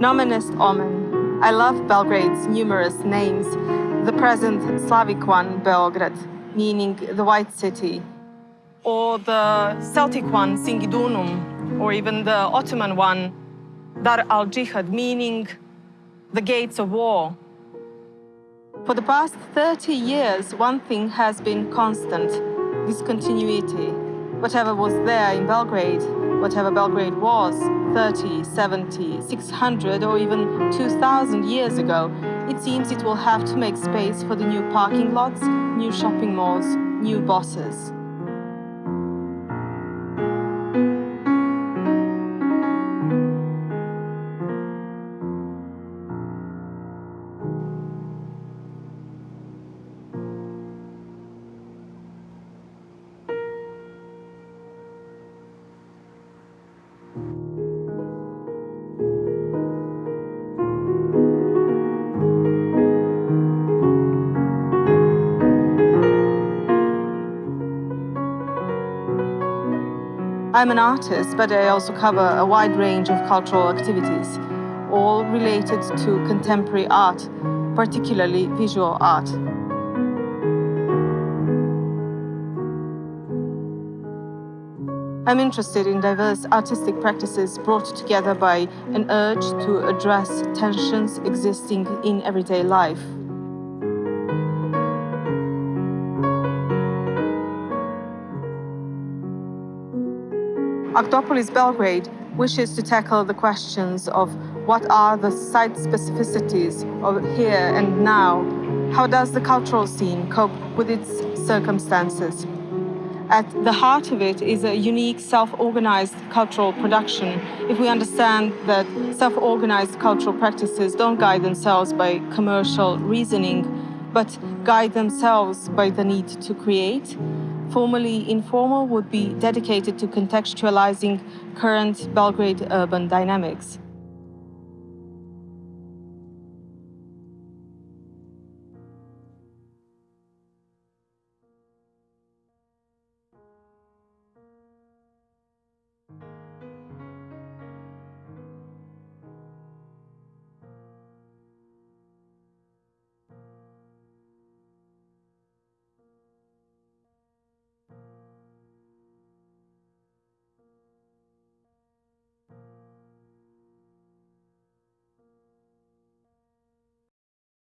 Nomen est omen. I love Belgrade's numerous names. The present Slavic one, Beograd, meaning the White City, or the Celtic one, Singidunum, or even the Ottoman one, Dar al-Jihad, meaning the gates of war. For the past 30 years, one thing has been constant, discontinuity. Whatever was there in Belgrade, whatever Belgrade was 30, 70, 600 or even 2000 years ago, it seems it will have to make space for the new parking lots, new shopping malls, new bosses. I'm an artist, but I also cover a wide range of cultural activities, all related to contemporary art, particularly visual art. I'm interested in diverse artistic practices brought together by an urge to address tensions existing in everyday life. Artopolis Belgrade wishes to tackle the questions of what are the site specificities of here and now, how does the cultural scene cope with its circumstances. At the heart of it is a unique self-organized cultural production. If we understand that self-organized cultural practices don't guide themselves by commercial reasoning, but guide themselves by the need to create, Formally informal would be dedicated to contextualizing current Belgrade urban dynamics.